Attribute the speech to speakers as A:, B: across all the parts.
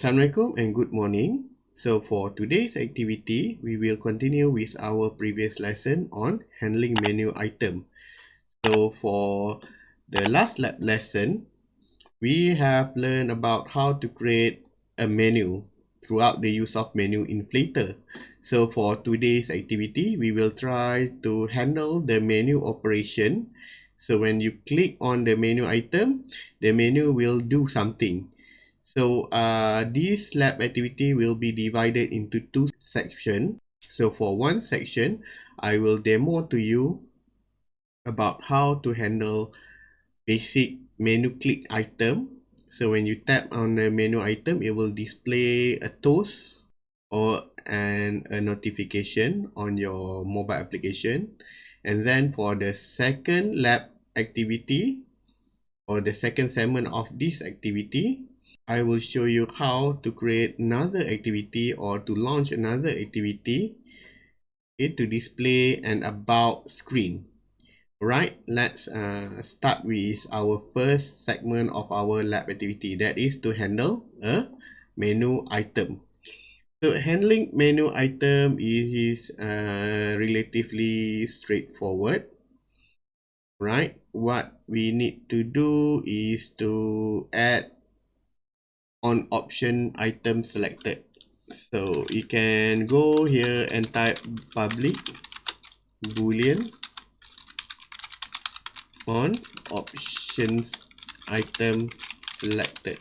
A: Assalamualaikum and good morning. So for today's activity, we will continue with our previous lesson on handling menu item. So for the last lab lesson, we have learned about how to create a menu throughout the use of menu inflater. So for today's activity, we will try to handle the menu operation. So when you click on the menu item, the menu will do something. So uh, this lab activity will be divided into two sections. So for one section, I will demo to you about how to handle basic menu click item. So when you tap on the menu item, it will display a toast or an, a notification on your mobile application. And then for the second lab activity or the second segment of this activity, I will show you how to create another activity or to launch another activity okay, to display an about screen. Right, let's uh, start with our first segment of our lab activity that is to handle a menu item. So handling menu item is uh, relatively straightforward. Right, what we need to do is to add on option item selected. So you can go here and type public boolean on options item selected.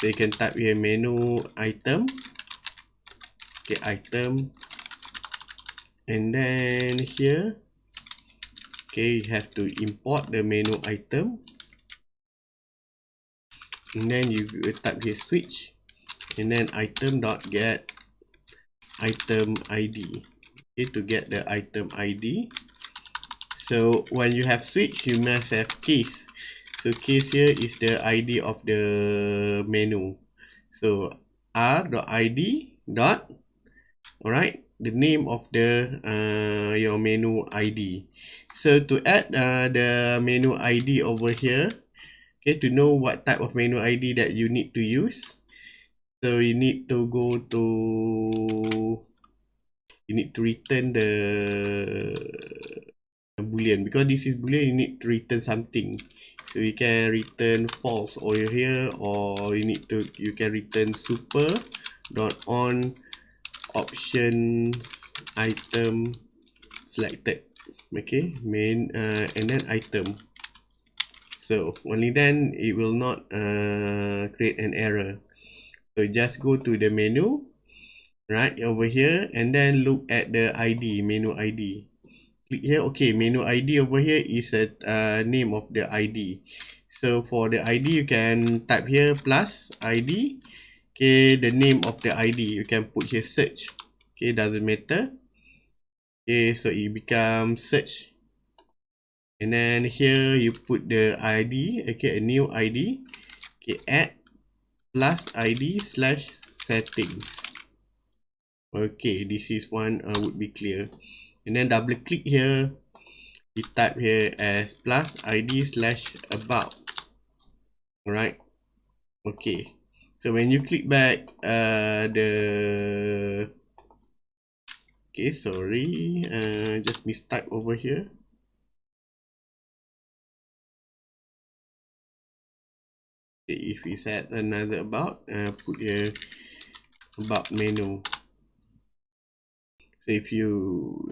A: So you can type here menu item okay item. And then here okay you have to import the menu item and then you type here switch. And then item dot get item id okay to get the item id so when you have switch you must have case so case here is the id of the menu. So r dot id dot all right the name of the uh, your menu id so to add uh, the menu id over here okay to know what type of menu id that you need to use. So you need to go to you need to return the boolean. Because this is boolean you need to return something. So you can return false over here or you need to you can return super dot on options item selected. Okay main uh, and then item so only then it will not uh, create an error. So just go to the menu right over here and then look at the id menu id click here okay menu id over here is a uh, name of the id so for the id you can type here plus id okay the name of the id you can put here search. Okay doesn't matter. Okay so it becomes search and then here you put the id okay a new id okay add plus id slash settings. Okay this is one uh, would be clear. And then double click here. You type here as plus id slash about. All right okay. So when you click back uh the okay sorry uh just mistype over here if we set another about uh, put here about menu. So if you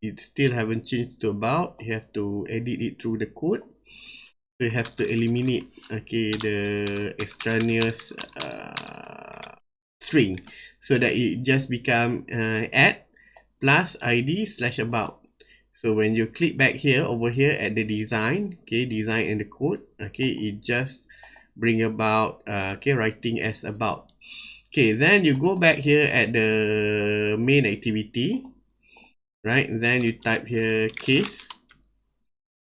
A: it still haven't changed to about you have to edit it through the code. So you have to eliminate okay the extraneous uh, string. So that it just become uh, add plus id slash about. So when you click back here over here at the design okay design and the code okay it just bring about uh, okay writing as about. Okay then you go back here at the main activity right? Then you type here case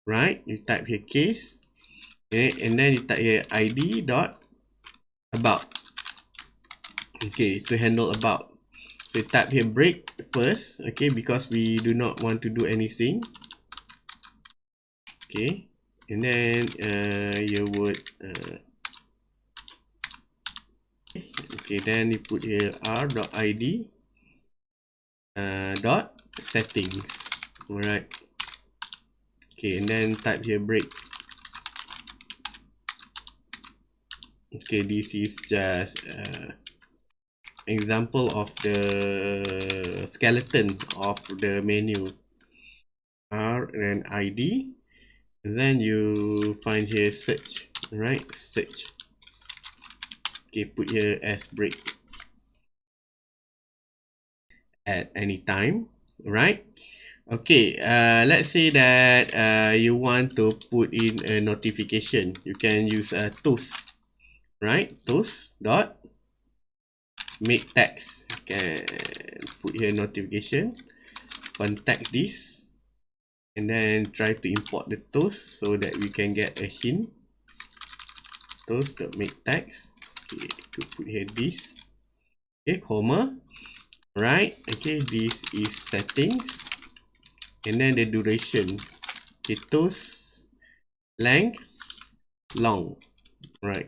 A: right? You type here case okay? And then you type here id dot about. Okay to handle about. So type here break first okay? Because we do not want to do anything. Okay? And then uh, you would uh, okay then you put here r.id uh, dot settings. All right okay and then type here break. Okay this is just uh, example of the skeleton of the menu. R and id and then you find here search. Right search okay put here as break at any time right okay uh, let's say that uh, you want to put in a notification. You can use a toast right? Toast dot make text. Can put here notification contact this and then try to import the toast so that we can get a hint. Toast dot make text okay to put here this. Okay comma right okay this is settings. And then the duration okay toast length long right.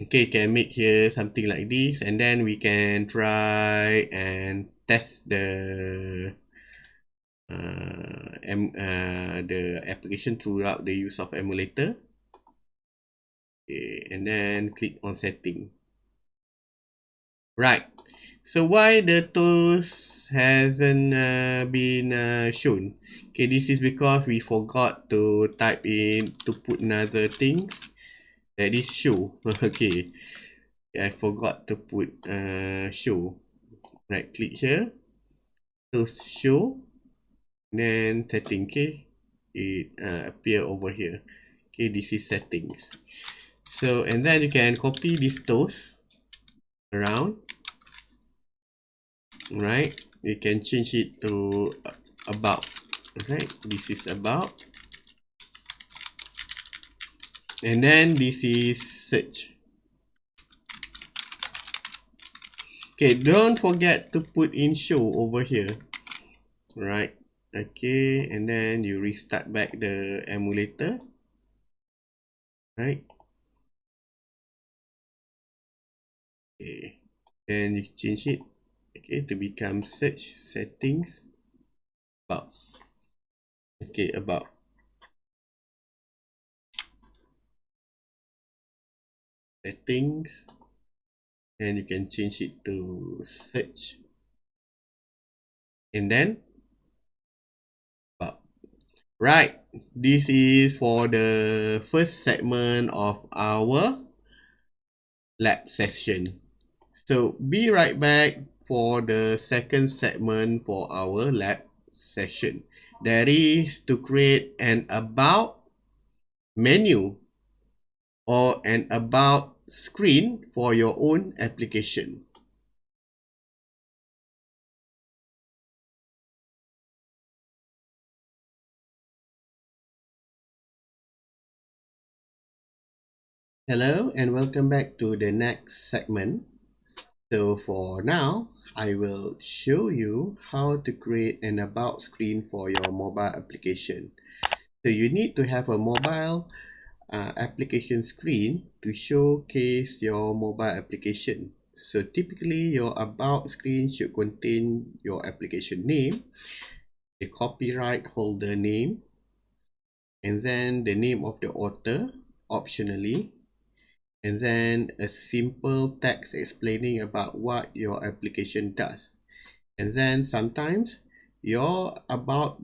A: Okay can make here something like this and then we can try and test the uh, em, uh, the application throughout the use of emulator okay, and then click on setting. Right. So why the tools hasn't uh, been uh, shown? Okay this is because we forgot to type in to put another things that is show. Okay. I forgot to put uh, show. Right click here. To show. Then setting okay. It uh, appear over here. Okay this is settings so and then you can copy this toast around right? You can change it to about right? This is about. And then this is search. Okay don't forget to put in show over here right? Okay and then you restart back the emulator right okay. Then you change it okay to become search settings. About. Okay about. Settings. And you can change it to search. And then. Right. This is for the first segment of our lab session so be right back for the second segment for our lab session that is to create an about menu or an about screen for your own application. Hello and welcome back to the next segment. So for now, I will show you how to create an about screen for your mobile application. So you need to have a mobile uh, application screen to showcase your mobile application. So typically your about screen should contain your application name, the copyright holder name, and then the name of the author optionally, and then a simple text explaining about what your application does. And then sometimes your about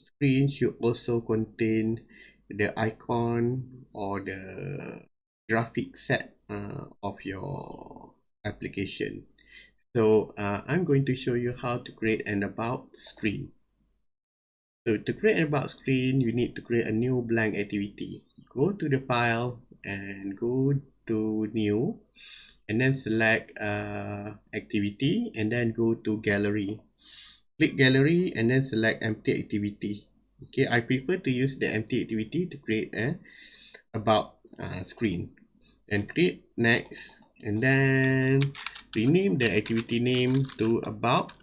A: screen should also contain the icon or the graphic set uh, of your application. So uh, I'm going to show you how to create an about screen. So to create an about screen, you need to create a new blank activity. Go to the file and go to new and then select uh, activity and then go to gallery. Click gallery and then select empty activity. Okay i prefer to use the empty activity to create a about uh, screen. And click next and then rename the activity name to about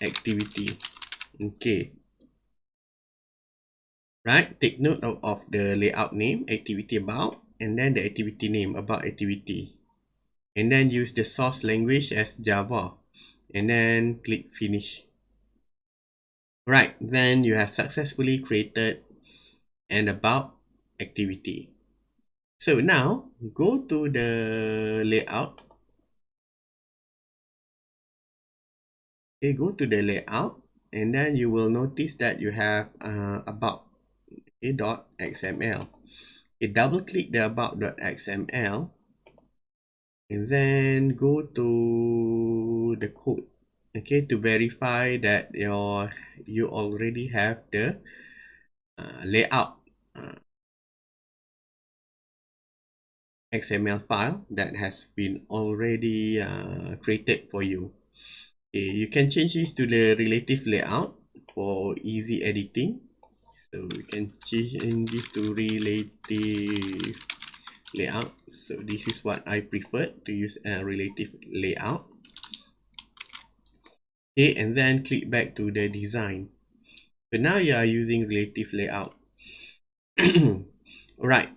A: activity. Okay. Right take note of, of the layout name activity about and then the activity name about activity. And then use the source language as Java. And then click finish. Right then you have successfully created an about activity. So now go to the layout. Okay go to the layout. And then you will notice that you have uh, about okay, dot xml okay, double click the about.xml and then go to the code okay to verify that your you already have the uh, layout uh, xml file that has been already uh, created for you. Okay, you can change this to the relative layout for easy editing so we can change this to relative layout? So this is what I prefer to use a relative layout. Okay and then click back to the design. So now you are using relative layout. Right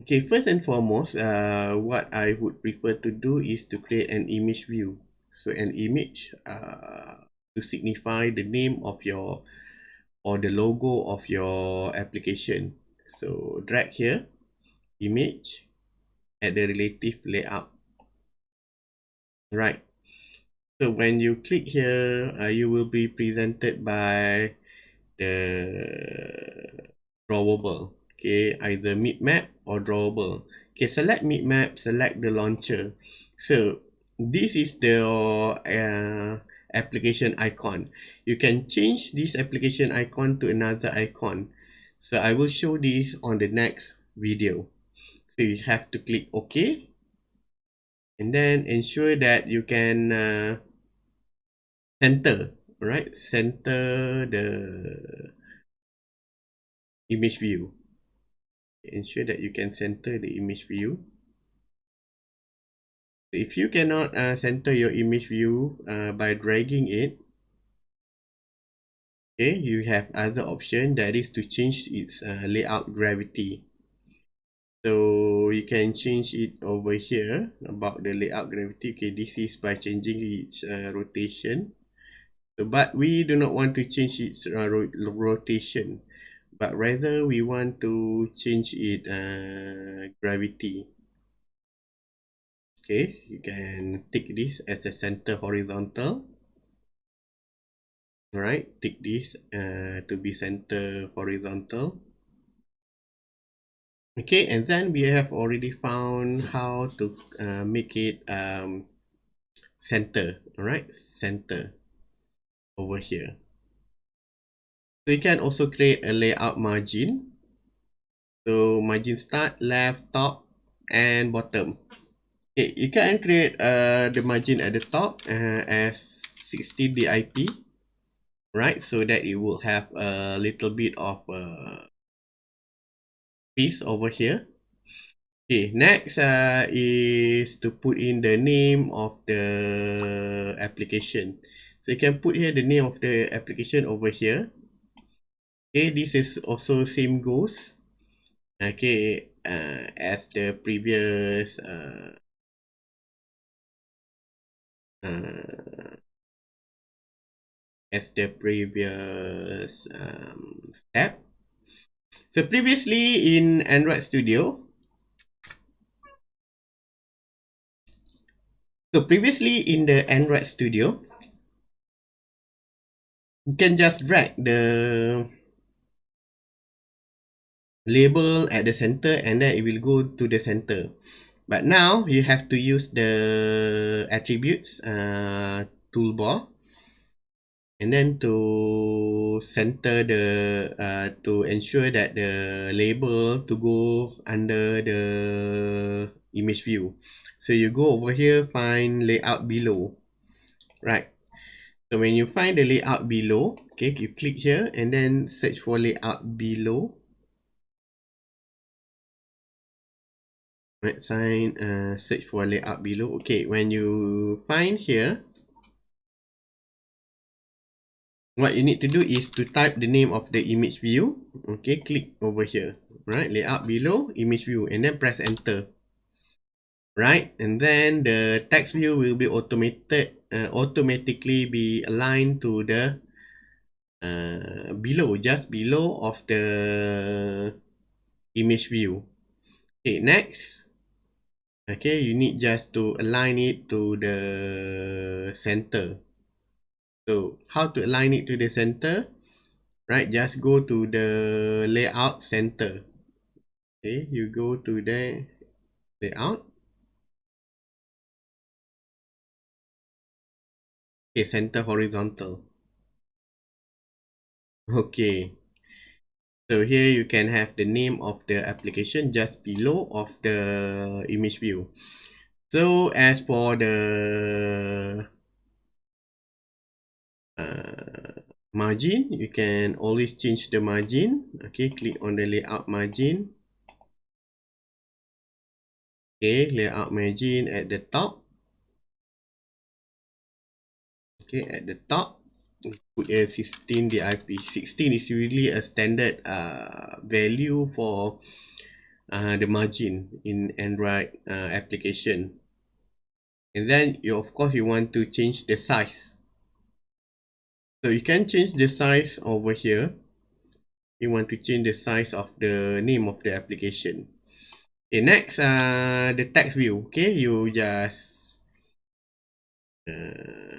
A: okay first and foremost uh, what I would prefer to do is to create an image view. So an image uh, to signify the name of your or the logo of your application. So drag here image at the relative layout. Right. So when you click here uh, you will be presented by the drawable. Okay either map or drawable. Okay select map select the launcher. So this is the uh, application icon. You can change this application icon to another icon. So i will show this on the next video. So you have to click ok. And then ensure that you can uh, center. Right center the image view. Ensure that you can center the image view if you cannot uh, center your image view uh, by dragging it okay you have other option that is to change its uh, layout gravity. So you can change it over here about the layout gravity. Okay this is by changing its uh, rotation. So, but we do not want to change its uh, ro rotation but rather we want to change it uh, gravity okay you can take this as a center horizontal. Right take this uh, to be center horizontal. Okay and then we have already found how to uh, make it um, center. Right center over here. So you can also create a layout margin. So margin start left top and bottom okay you can create uh, the margin at the top uh, as 60 dip right so that it will have a little bit of uh, piece over here. Okay next uh, is to put in the name of the application. So you can put here the name of the application over here. Okay this is also same goes. Okay uh, as the previous uh, uh, as the previous um, step So previously in Android Studio, so previously in the Android Studio, you can just drag the label at the center and then it will go to the center. But now you have to use the attributes uh, toolbar and then to center the uh, to ensure that the label to go under the image view. So you go over here find layout below right? So when you find the layout below okay you click here and then search for layout below right sign uh, search for layout below. Okay when you find here what you need to do is to type the name of the image view. Okay click over here. Right layout below image view and then press enter. Right and then the text view will be automated uh, automatically be aligned to the uh, below just below of the image view. Okay next okay you need just to align it to the center. So how to align it to the center? Right just go to the layout center. Okay you go to the layout. Okay center horizontal. Okay so here you can have the name of the application just below of the image view. So as for the uh, margin you can always change the margin. Okay click on the layout margin. Okay layout margin at the top. Okay at the top a 16 DIP 16 is usually a standard uh, value for uh, the margin in Android uh, application. And then you of course you want to change the size. So you can change the size over here. You want to change the size of the name of the application. Okay next uh the text view. Okay you just uh,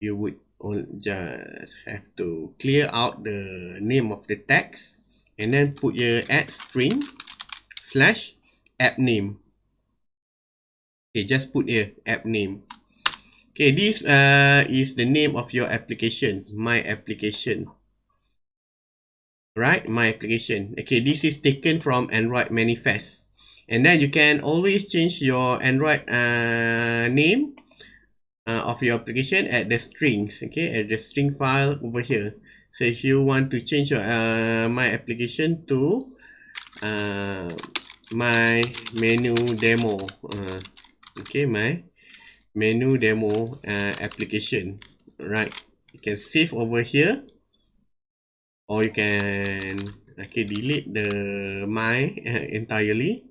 A: you would just have to clear out the name of the text and then put your add string slash app name okay just put here app name Okay, this uh, is the name of your application, my application. Right, my application. Okay, this is taken from Android Manifest. And then you can always change your Android uh, name uh, of your application at the strings, okay, at the string file over here. So if you want to change your uh, my application to uh, my menu demo, uh, okay, my menu demo uh, application right? You can save over here or you can okay delete the my uh, entirely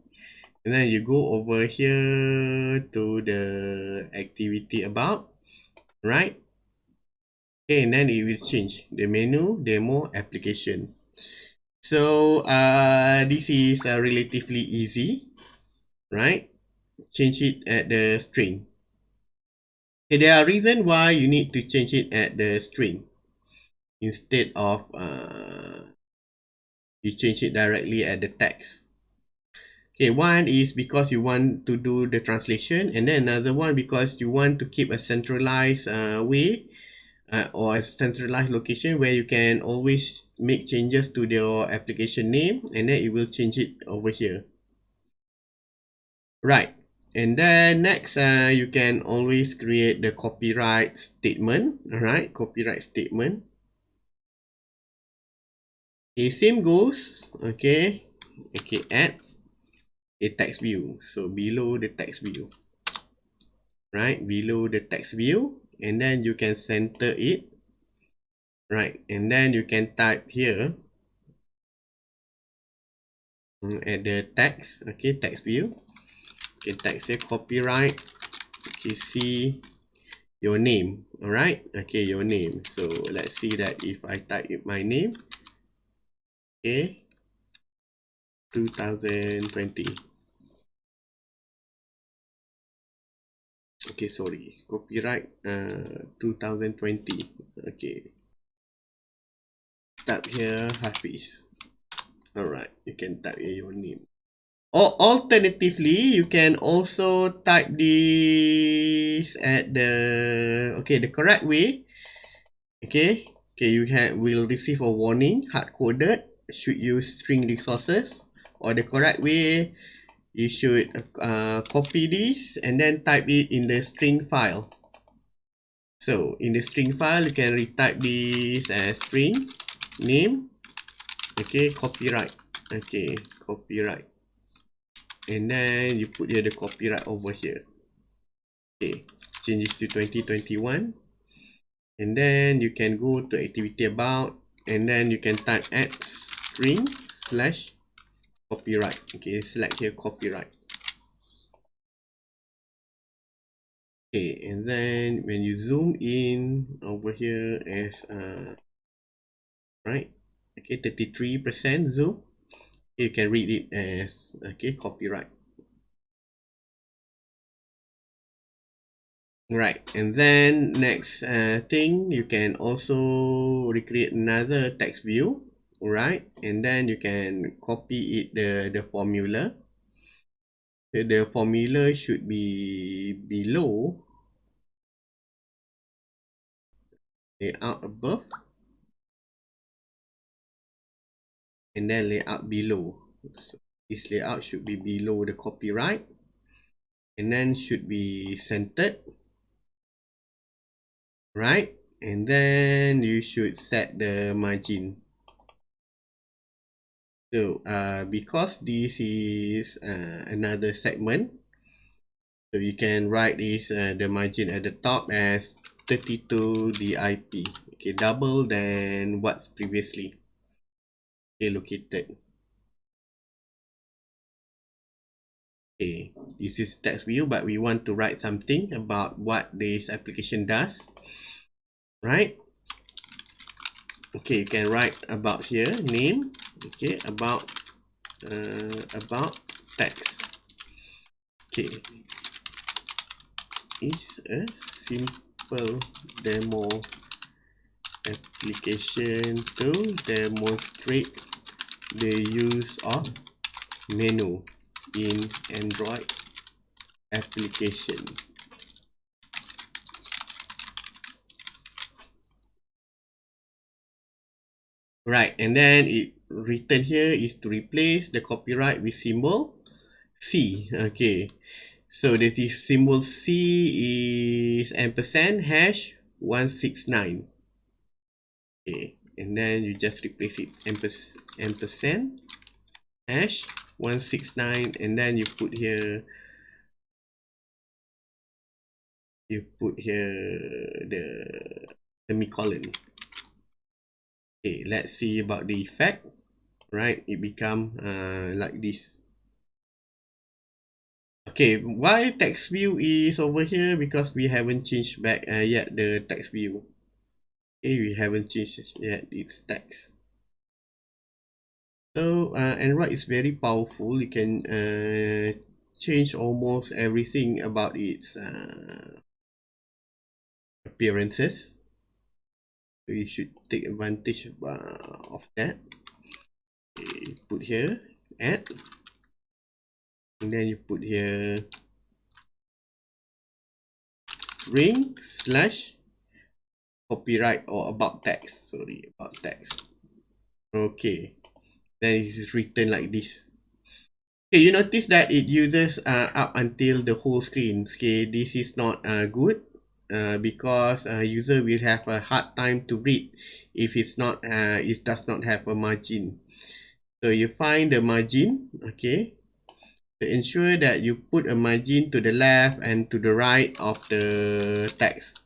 A: and then you go over here to the activity about right? Okay and then it will change. The menu demo application. So uh this is uh, relatively easy right? Change it at the string. Okay, there are reasons why you need to change it at the string. Instead of uh, you change it directly at the text. Okay, one is because you want to do the translation and then another one because you want to keep a centralized uh, way uh, or a centralized location where you can always make changes to your application name and then it will change it over here. Right and then next uh, you can always create the copyright statement all right copyright statement. Okay same goes. Okay okay add a text view. So below the text view. Right? Below the text view. And then you can center it. Right? And then you can type here. Mm, at the text okay text view. Okay type say copyright. Okay see your name. All right okay your name. So let's see that if i type my name. Okay 2020 okay sorry. Copyright uh 2020 okay. Type here hafiz. All right you can type your name. Or alternatively, you can also type this at the okay the correct way. Okay, okay you can will receive a warning hard coded should use string resources or the correct way you should uh, copy this and then type it in the string file. So in the string file, you can retype this as string name. Okay, copyright. Okay, copyright and then you put here the copyright over here okay change this to 2021 and then you can go to activity about and then you can type add string slash copyright. Okay select here copyright. Okay and then when you zoom in over here as uh right okay 33 percent zoom you can read it as okay copyright. Right and then next uh, thing you can also recreate another text view right and then you can copy it the the formula. So the formula should be below layout above and then layout below. So this layout should be below the copyright and then should be centered. Right and then you should set the margin so uh, because this is uh, another segment so you can write this uh, the margin at the top as 32 DIP okay double than what's previously okay located. Okay this is text view but we want to write something about what this application does. Right? Okay you can write about here name okay about uh, about text okay. Is a simple demo application to demonstrate the use of menu in android application. Right and then it written here is to replace the copyright with symbol C. Okay. So the symbol C is ampersand hash 169 okay. And then you just replace it ampers ampersand hash 169 and then you put here you put here the semicolon. Okay. Let's see about the effect right? It become uh, like this. Okay why text view is over here? Because we haven't changed back uh, yet the text view okay we haven't changed yet its text so uh, android is very powerful you can uh, change almost everything about its uh, appearances. So you should take advantage uh, of that okay, put here add. And then you put here string slash copyright or about text sorry about text okay. Then it is written like this. Okay you notice that it uses uh, up until the whole screen. Okay this is not uh, good uh, because uh, user will have a hard time to read if it's not uh, it does not have a margin so you find the margin okay to ensure that you put a margin to the left and to the right of the text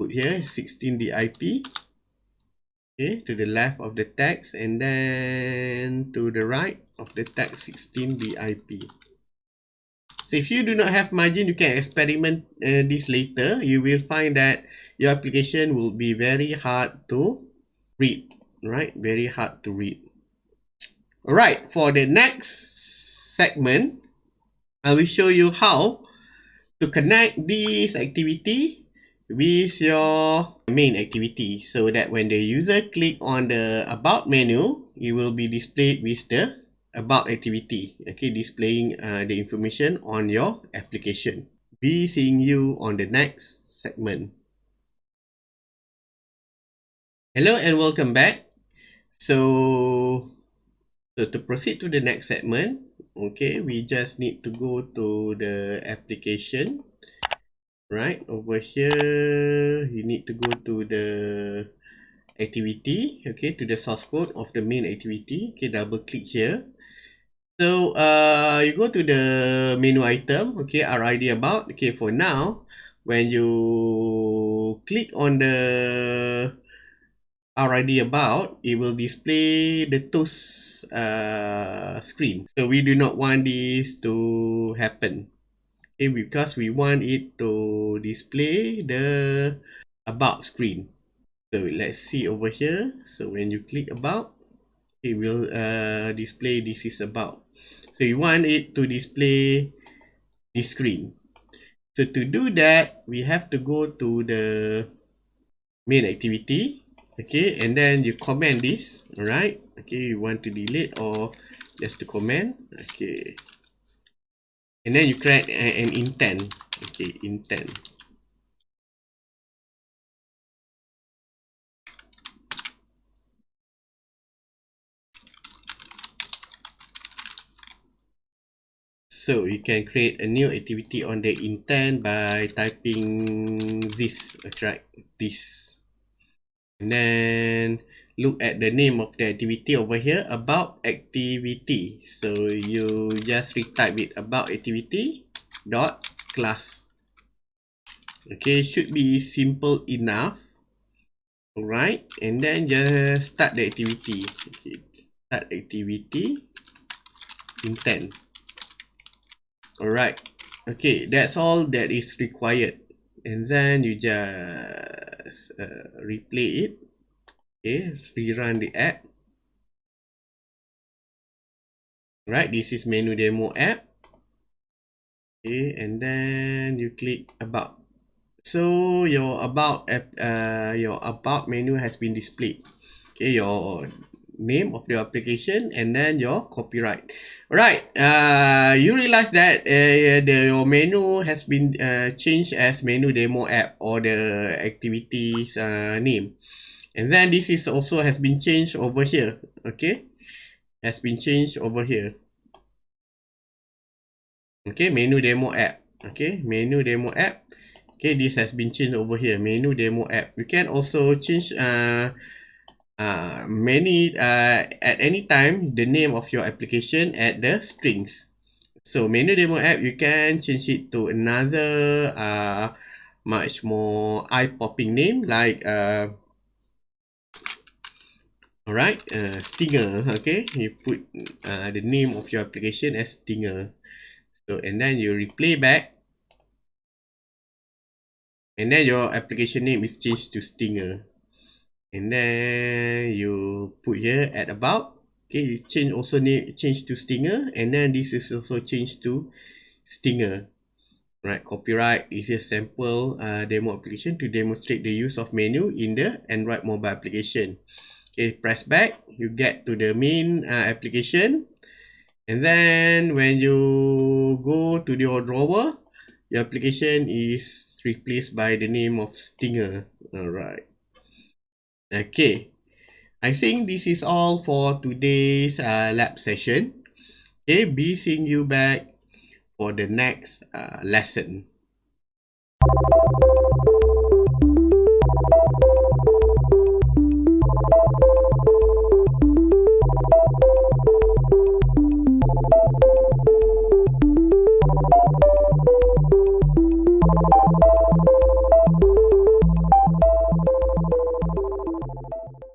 A: put here 16 DIP okay to the left of the text and then to the right of the text 16 DIP so if you do not have margin, you can experiment uh, this later. You will find that your application will be very hard to read, right? Very hard to read. All right, for the next segment, I will show you how to connect this activity with your main activity so that when the user click on the about menu, it will be displayed with the about activity. Okay displaying uh, the information on your application. Be seeing you on the next segment. Hello and welcome back. So so to proceed to the next segment okay we just need to go to the application. Right over here you need to go to the activity okay to the source code of the main activity. Okay double click here. So uh, you go to the menu item, okay, RID about, okay, for now, when you click on the already about, it will display the toast uh, screen. So we do not want this to happen. Okay, because we want it to display the about screen. So let's see over here. So when you click about, it will uh, display this is about. So you want it to display this screen. So to do that, we have to go to the main activity okay and then you comment this all right okay you want to delete or just to comment okay and then you create an intent okay intent So you can create a new activity on the intent by typing this, right? This. And then look at the name of the activity over here, about activity. So you just retype it about activity dot class. Okay, should be simple enough. Alright, and then just start the activity. Okay, start activity intent. Alright, okay, that's all that is required. And then you just uh, replay it. Okay, rerun the app. Right, this is menu demo app. Okay, and then you click about. So your about app, uh, your about menu has been displayed. Okay, your name of the application and then your copyright right uh, you realize that uh, the your menu has been uh, changed as menu demo app or the activities uh, name and then this is also has been changed over here okay? Has been changed over here. Okay menu demo app okay? Menu demo app. Okay this has been changed over here menu demo app. You can also change uh uh, many uh, at any time the name of your application at the strings. So menu demo app you can change it to another uh, much more eye-popping name like uh, alright uh, stinger okay? You put uh, the name of your application as stinger. So and then you replay back. And then your application name is changed to stinger. And then you put here at about okay you change also need change to stinger. And then this is also changed to stinger. Right copyright is a sample uh, demo application to demonstrate the use of menu in the android mobile application okay press back. You get to the main uh, application. And then when you go to your drawer your application is replaced by the name of stinger. All right Okay, I think this is all for today's uh, lab session. Okay, be seeing you back for the next uh, lesson.